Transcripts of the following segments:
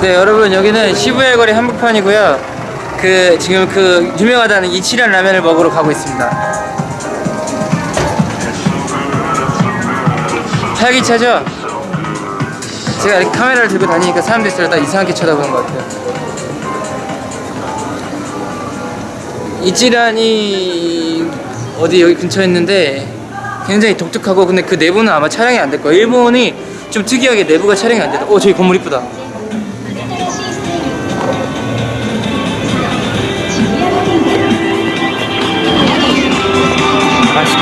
네 여러분 여기는 시부야 거리 한복판이고요. 그 지금 그 유명하다는 이치란 라면을 먹으러 가고 있습니다. 활기차죠? 제가 이렇게 카메라를 들고 다니니까 사람들이 저를 다 이상하게 쳐다보는 것 같아요. 이치란이 어디 여기 근처에 있는데 굉장히 독특하고 근데 그 내부는 아마 촬영이 안 될 거예요. 일본이 좀 특이하게 내부가 촬영이 안 돼요 오 저기 건물 이쁘다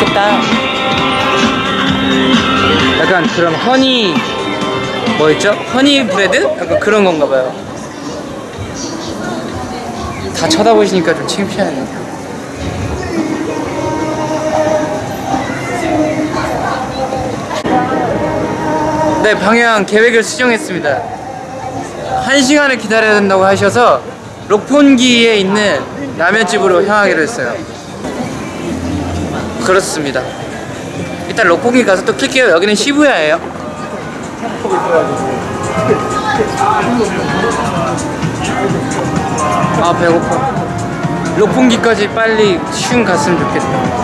맛있겠다. 약간 그런 허니 뭐였죠? 허니 브레드? 약간 그런 건가 봐요. 다 쳐다보시니까 좀 창피하네요. 네, 방향 계획을 수정했습니다. 한 시간을 기다려야 된다고 하셔서 록폰기에 있는 라면집으로 향하기로 했어요. 그렇습니다. 일단 록포기 가서 또 킬게요. 여기는 시부야예요. 아 배고파. 록pon기까지 빨리 슝 갔으면 좋겠다.